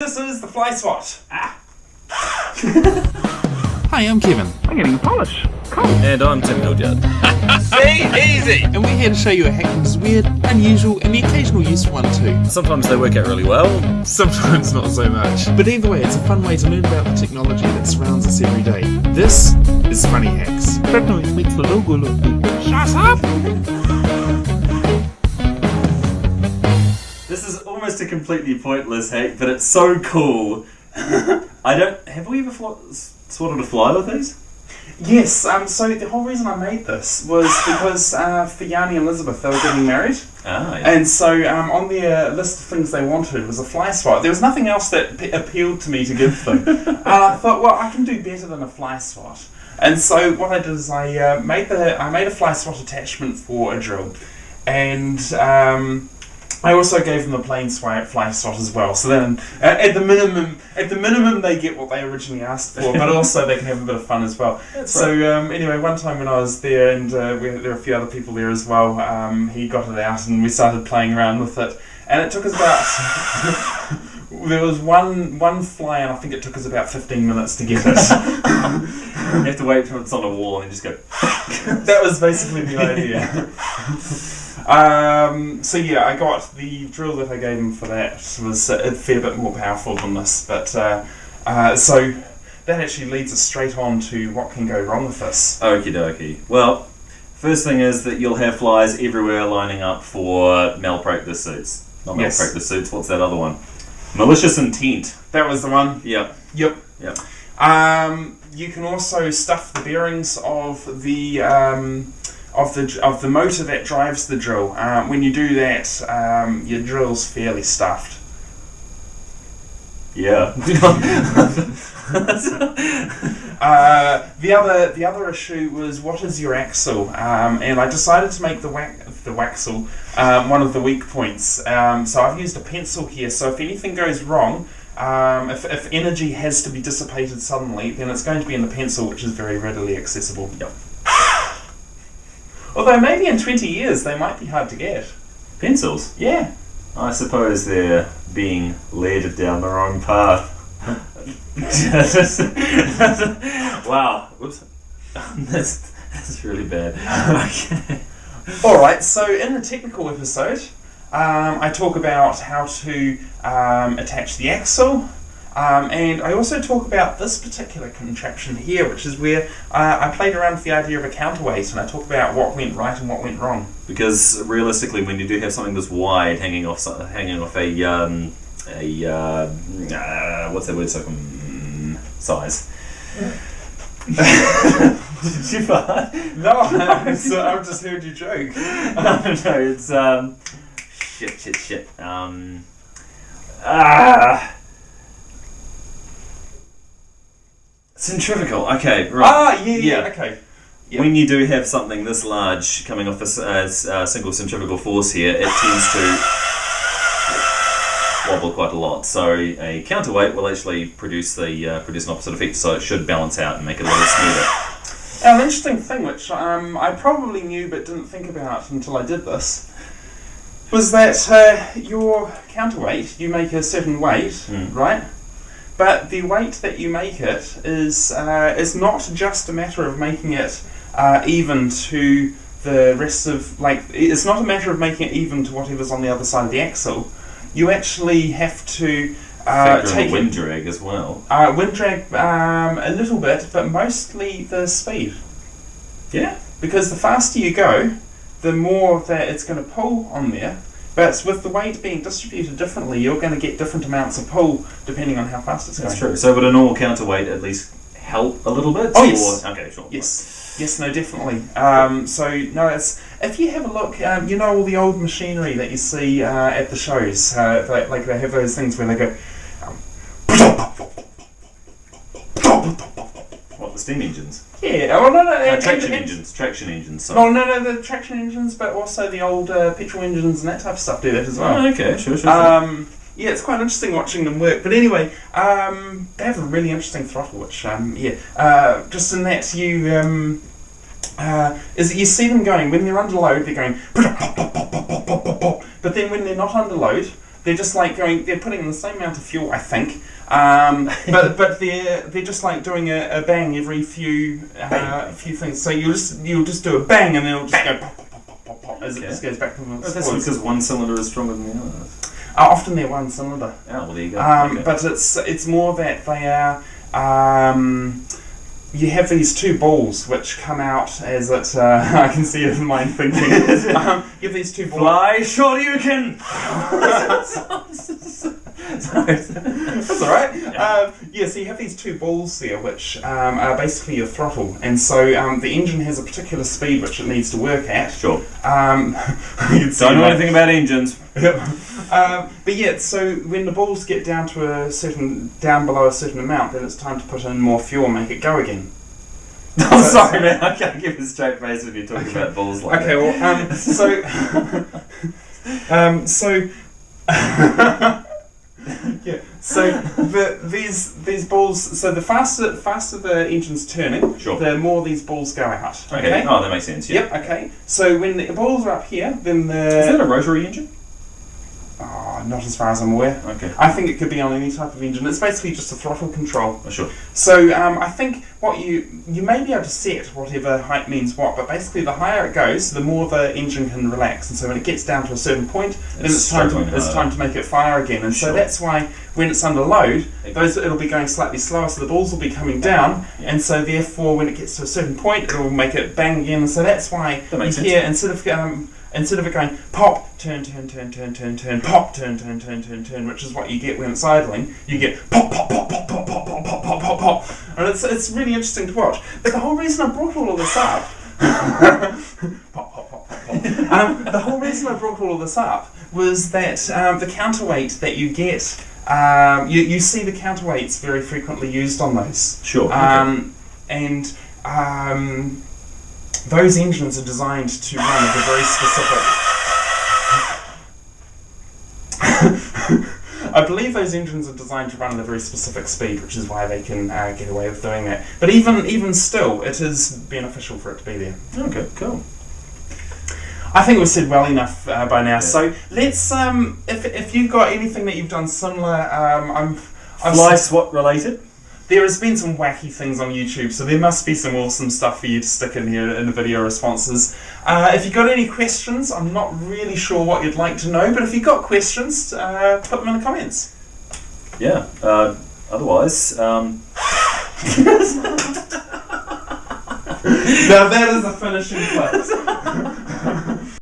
This is the fly swat. Ah. Hi, I'm Kevin, I'm getting a polish. And I'm Tim Hildyard. See, easy. and we're here to show you a hack that is weird, unusual, and the occasional useful one too. Sometimes they work out really well. Sometimes not so much. But either way, it's a fun way to learn about the technology that surrounds us every day. This is Funny Hacks. That noise makes the logo look big. Shut up! This is almost a completely pointless hack, but it's so cool. I don't. Have we ever swatted a fly with these? Yes. Um. So the whole reason I made this was because uh, for Yanni and Elizabeth, they were getting married, Ah, yeah. and so um, on their list of things they wanted was a fly swat. There was nothing else that p- appealed to me to give them. and I thought, well, I can do better than a fly swat. And so what I did is I uh, made the I made a fly swat attachment for a drill, and um, I also gave them a plain swi- fly swat as well. So then, uh, at the minimum, at the minimum, they get what they originally asked for, but also they can have a bit of fun as well. so um, anyway, one time when I was there, and uh, we, there were a few other people there as well, um, he got it out and we started playing around with it, and it took us about. There was one one fly, and I think it took us about fifteen minutes to get it. you have to wait till it's on a wall and just go. that was basically the idea. Um, so yeah, I got the drill that I gave him for that was a fair bit more powerful than this, but uh, uh, so that actually leads us straight on to what can go wrong with this. Okie dokie. Well, first thing is that you'll have flies everywhere lining up for malpractice suits. Not Yes. malpractice suits, what's that other one? Malicious intent. That was the one. Yep. Yep. Yep. Um, you can also stuff the bearings of the um, of the of the motor that drives the drill. Um, when you do that, um, your drill's fairly stuffed. Yeah. Uh, the other the other issue was what is your axle? Um, and I decided to make the wax the waxle um, one of the weak points. Um, so I've used a pencil here. So if anything goes wrong, um, if, if energy has to be dissipated suddenly, then it's going to be in the pencil, which is very readily accessible. Yep. Although maybe in twenty years they might be hard to get. Pencils. Yeah. I suppose they're being led down the wrong path. wow. Whoops. That's that's really bad. Okay. All right. So in the technical episode, um, I talk about how to um, attach the axle, um, and I also talk about this particular contraption here, which is where uh, I played around with the idea of a counterweight, and I talk about what went right and what went wrong. Because realistically, when you do have something this wide hanging off hanging off a um, a uh, uh, what's that word? So um, size. Did you fart? No, so I've just heard you joke. no, no, it's um, shit, shit, shit. Um, ah, centrifugal. Okay, right. Ah, yeah, yeah, Yeah. okay. Yep. When you do have something this large coming off a uh, single centrifugal force here, it tends to wobble quite a lot. So a counterweight will actually produce the uh, produce an opposite effect. So it should balance out and make it a little smoother. Now, an interesting thing, which um, I probably knew but didn't think about until I did this, was that uh, your counterweight, you make a certain weight, Mm. right? But the weight that you make it is uh, is not just a matter of making it uh, even to the rest of like it's not a matter of making it even to whatever's on the other side of the axle. You actually have to uh, take wind drag as well. uh, wind drag um, a little bit, but mostly the speed. Yeah. Because the faster you go, the more that it's going to pull on there. But with the weight being distributed differently, you're going to get different amounts of pull depending on how fast it's going. That's true. So would a normal counterweight at least help a little bit? Oh, yes. Or- okay, sure. Yes, yes, no, definitely. Um, so no, it's if you have a look, um, you know all the old machinery that you see uh, at the shows, uh, like, like they have those things where they go. Um, What the steam engines? Yeah, oh no, no, Uh, traction and- engines. Traction engines. No, Sorry. no, no, the traction engines, but also the old uh, petrol engines and that type of stuff do that as well. Oh, okay, sure, sure. sure. Um, yeah, it's quite interesting watching them work. But anyway, um, they have a really interesting throttle, which um, yeah, uh, just in that you um, uh, is that you see them going when they're under load, they're going, but then when they're not under load, they're just like going. They're putting in the same amount of fuel, I think. Um, but but they're they're just like doing a, a bang every few uh, Bang. few things. So you'll just you'll just do a bang and then it'll just go pop pop pop pop pop pop as it just goes back and Oh, that's because one cylinder is stronger than the other. Uh, often they're one cylinder. Oh, well, there you go. Um, Okay. But it's it's more that they are. Um, you have these two balls which come out as it. Uh, I can see it in my thinking. um, you have these two balls. Fly, sure you can! Sorry. That's all right. Um, yeah, so you have these two balls there, which um, are basically your throttle, and so um, the engine has a particular speed which it needs to work at. Sure. Um, you can see Don't know anything about engines. Um, but yeah, so when the balls get down to a certain, down below a certain amount, then it's time to put in more fuel and make it go again. I'm sorry, man. I can't give a straight face when you're talking about balls like Okay, well, um, so, um, so, yeah, so the, these these balls. So the faster faster the engine's turning, Sure. the more these balls go out. that. Okay. Oh, that makes sense. Yeah. Yep. Okay. So when the balls are up here, then the Is that a rotary engine? Not as far as I'm aware. Okay. I think it could be on any type of engine. It's basically just a throttle control. Oh, sure. So um, I think what you you may be able to set whatever height means what, but basically the higher it goes, the more the engine can relax. And so when it gets down to a certain point, then It's it's time to it's time to make it fire again. And so that's why when it's under load, those it'll be going slightly slower, so the balls will be coming down, Yeah. and so therefore when it gets to a certain point, it'll make it bang again. And so that's why That you sense. hear instead of um, instead of it going pop, turn, turn, turn, turn, turn, turn, pop, turn, turn, turn, turn, turn, which is what you get when it's idling, you get pop, pop, pop, pop, pop, pop, pop, pop, pop, pop, pop, and it's it's really interesting to watch. But the whole reason I brought all of this up, pop, pop, pop, pop, pop. Um, the whole reason I brought all of this up was that um, the counterweight that you get. Um, you, you see the counterweights very frequently used on those. Sure. Um, and um, those engines are designed to run at a very specific. I believe those engines are designed to run at a very specific speed, which is why they can uh, get away with doing that. But even even still, it is beneficial for it to be there. okay. Cool. I think we've said well enough uh, by now. So let's um, if if you've got anything that you've done similar, um, I'm. I've Fly SWAT related. There has been some wacky things on YouTube, so there must be some awesome stuff for you to stick in here in the video responses. Uh, if you've got any questions, I'm not really sure what you'd like to know, but if you've got questions, uh, put them in the comments. Yeah. Uh, otherwise, um, now that is a finishing place.